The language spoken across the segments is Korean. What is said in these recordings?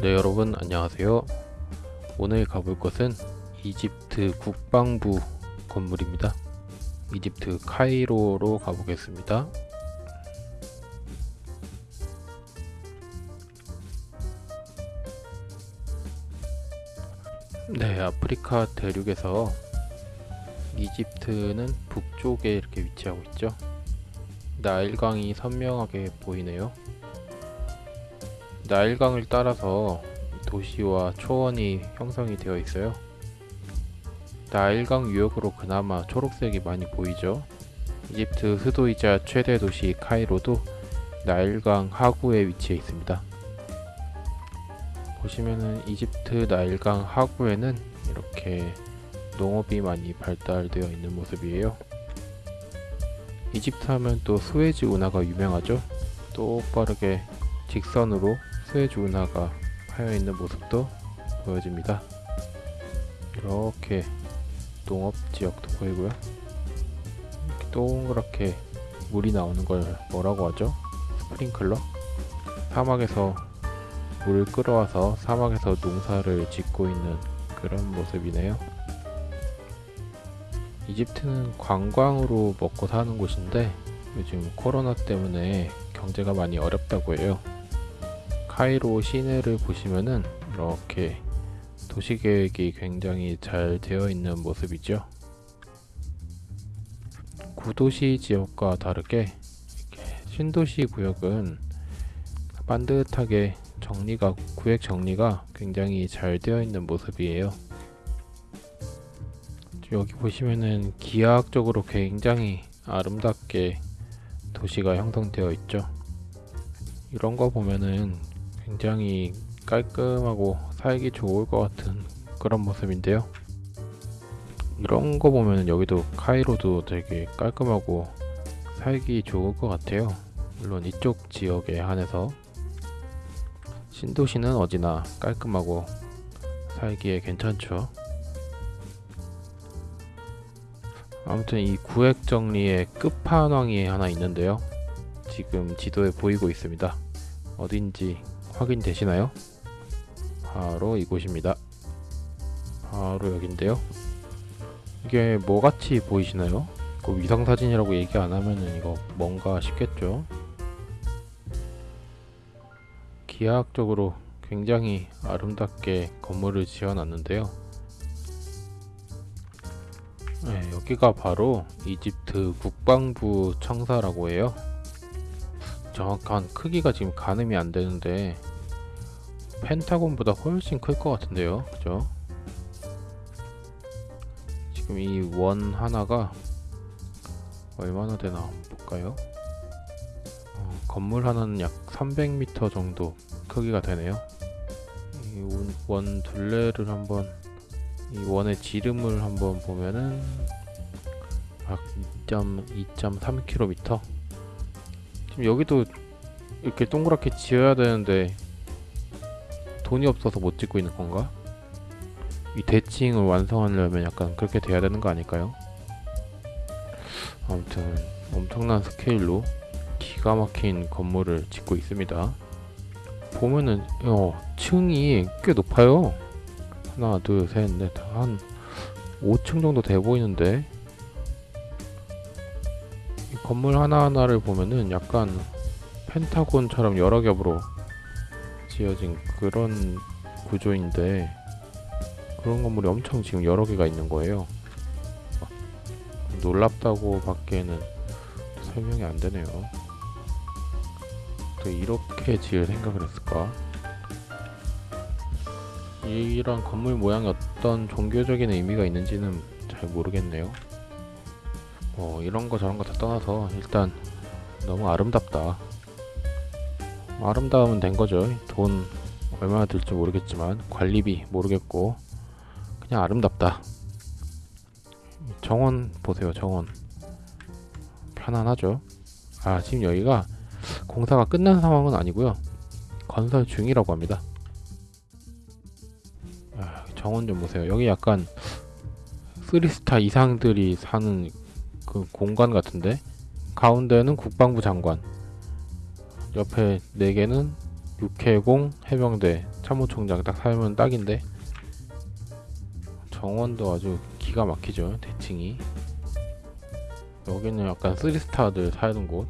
네 여러분 안녕하세요. 오늘 가볼 곳은 이집트 국방부 건물입니다. 이집트 카이로로 가보겠습니다. 네 아프리카 대륙에서 이집트는 북쪽에 이렇게 위치하고 있죠. 나일강이 선명하게 보이네요 나일강을 따라서 도시와 초원이 형성이 되어 있어요. 나일강 유역으로 그나마 초록색이 많이 보이죠. 이집트 수도이자 최대 도시 카이로도 나일강 하구에 위치해 있습니다. 보시면은 이집트 나일강 하구에는 이렇게 농업이 많이 발달되어 있는 모습이에요. 이집트 하면 또 스웨즈 운하가 유명하죠. 똑바르게 직선으로 스웨즈 운하가 파여있는 모습도 보여집니다. 이렇게 농업지역도 보이고요. 이렇게 동그랗게 물이 나오는 걸 뭐라고 하죠? 스프링클러? 사막에서 물을 끌어와서 사막에서 농사를 짓고 있는 그런 모습이네요. 이집트는 관광으로 먹고 사는 곳인데 요즘 코로나 때문에 경제가 많이 어렵다고 해요. 카이로 시내를 보시면은 이렇게 도시계획이 굉장히 잘 되어 있는 모습이죠. 구도시 지역과 다르게 신도시 구역은 반듯하게 정리가 구획 정리가 굉장히 잘 되어 있는 모습이에요. 여기 보시면은 기하학적으로 굉장히 아름답게 도시가 형성되어 있죠. 이런 거 보면은 굉장히 깔끔하고 살기 좋을 것 같은 그런 모습인데요. 이런 거 보면 여기도 카이로도 되게 깔끔하고 살기 좋을 것 같아요. 물론 이쪽 지역에 한해서 신도시는 어디나 깔끔하고 살기에 괜찮죠. 아무튼 이 구획 정리의 끝판왕이 하나 있는데요. 지금 지도에 보이고 있습니다. 어딘지 확인되시나요? 바로 이곳입니다. 바로 여긴데요. 이게 뭐같이 보이시나요? 그 위성사진이라고 얘기 안하면은 이거 뭔가 싶겠죠? 기하학적으로 굉장히 아름답게 건물을 지어놨는데요. 네, 여기가 바로 이집트 국방부 청사라고 해요. 정확한 크기가 지금 가늠이 안 되는데 펜타곤보다 훨씬 클 것 같은데요. 그죠? 지금 이 원 하나가 얼마나 되나 볼까요? 어, 건물 하나는 약 300m 정도 크기가 되네요. 이 원 둘레를 한번 이 원의 지름을 한번 보면은 약 2.3km 지금 여기도 이렇게 동그랗게 지어야 되는데 돈이 없어서 못 짓고 있는 건가? 이 대칭을 완성하려면 약간 그렇게 돼야 되는 거 아닐까요? 아무튼 엄청난 스케일로 기가 막힌 건물을 짓고 있습니다. 보면은 어 층이 꽤 높아요. 하나 둘 셋 넷 한 5층 정도 돼 보이는데 이 건물 하나하나를 보면은 약간 펜타곤처럼 여러 겹으로 지어진 그런 구조인데 그런 건물이 엄청 지금 여러 개가 있는 거예요. 놀랍다고 밖에는 설명이 안 되네요. 또 이렇게 지을 생각을 했을까? 이런 건물 모양이 어떤 종교적인 의미가 있는지는 잘 모르겠네요 뭐 이런 거 저런 거 다 떠나서 일단 너무 아름답다. 아름다우면 된 거죠. 돈 얼마나 들지 모르겠지만 관리비 모르겠고 그냥 아름답다. 정원 보세요 정원. 편안하죠? 아 지금 여기가 공사가 끝난 상황은 아니고요. 건설 중이라고 합니다. 아, 정원 좀 보세요. 여기 약간 3스타 이상들이 사는 그 공간 같은데? 가운데는 국방부 장관. 옆에 4개는 육해공 해병대. 참모총장 딱 살면 딱인데? 정원도 아주 기가 막히죠 대칭이. 여기는 약간 3스타들 사는 곳.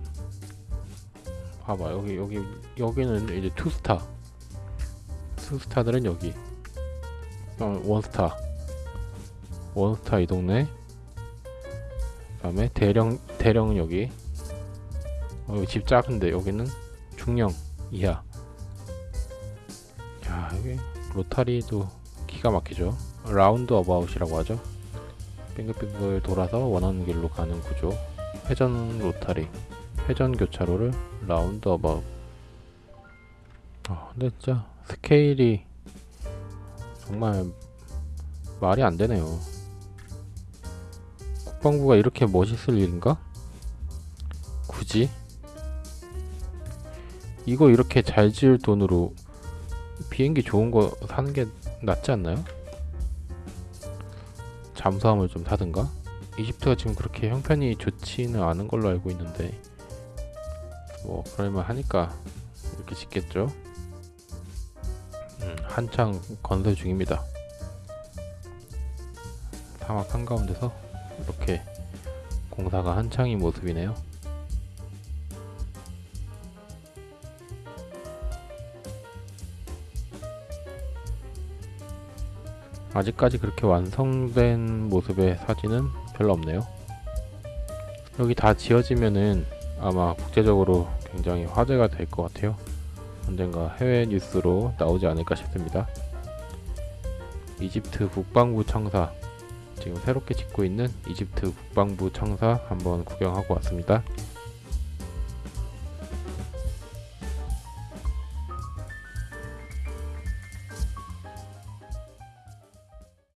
봐봐 여기 여기 여기는 이제 2스타. 2스타들은 여기. 어, 원스타. 원스타 이 동네 그 다음에 대령 대령은 여기 어, 여기 집 작은데 여기는 중령 이하. 야 여기 로타리도 기가 막히죠. roundabout이라고 하죠. 빙글빙글 돌아서 원하는 길로 가는 구조. 회전 로타리. 회전 교차로를 roundabout. 아 근데 진짜 스케일이 정말 말이 안 되네요 국방부가 이렇게 멋있을 일인가? 굳이? 이거 이렇게 잘 지을 돈으로 비행기 좋은 거 사는 게 낫지 않나요? 잠수함을 좀 사든가? 이집트가 지금 그렇게 형편이 좋지는 않은 걸로 알고 있는데 뭐 그러면 하니까 이렇게 짓겠죠? 음, 한창 건설 중입니다. 사막 한가운데서 이렇게 공사가 한창인 모습이네요. 아직까지 그렇게 완성된 모습의 사진은 별로 없네요. 여기 다 지어지면은 아마 국제적으로 굉장히 화제가 될 것 같아요. 언젠가 해외 뉴스로 나오지 않을까 싶습니다. 이집트 국방부 청사 지금 새롭게 짓고 있는 이집트 국방부 청사 한번 구경하고 왔습니다.